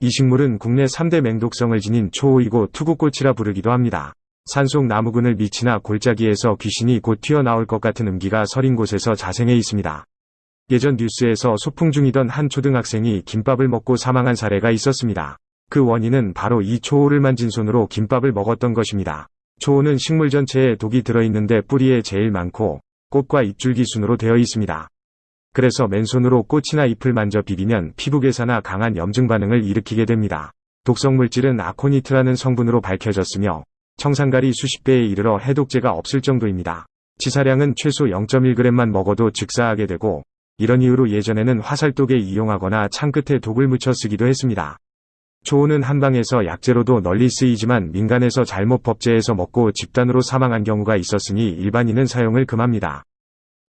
이 식물은 국내 3대 맹독성을 지닌 초호이고 투구꽃이라 부르기도 합니다. 산속 나무근을 밑이나 골짜기에서 귀신이 곧 튀어나올 것 같은 음기가 서린 곳에서 자생해 있습니다. 예전 뉴스에서 소풍 중이던 한 초등학생이 김밥을 먹고 사망한 사례가 있었습니다. 그 원인은 바로 이 초호를 만진 손으로 김밥을 먹었던 것입니다. 초호는 식물 전체에 독이 들어있는데 뿌리에 제일 많고 꽃과 잎줄기 순으로 되어 있습니다. 그래서 맨손으로 꽃이나 잎을 만져 비비면 피부 괴사나 강한 염증 반응을 일으키게 됩니다. 독성 물질은 아코니트라는 성분으로 밝혀졌으며 청산가리 수십 배에 이르러 해독제가 없을 정도입니다. 치사량은 최소 0.1g만 먹어도 즉사하게 되고 이런 이유로 예전에는 화살독에 이용하거나 창끝에 독을 묻혀 쓰기도 했습니다. 초호는 한방에서 약재로도 널리 쓰이지만 민간에서 잘못 법제해서 먹고 집단으로 사망한 경우가 있었으니 일반인은 사용을 금합니다.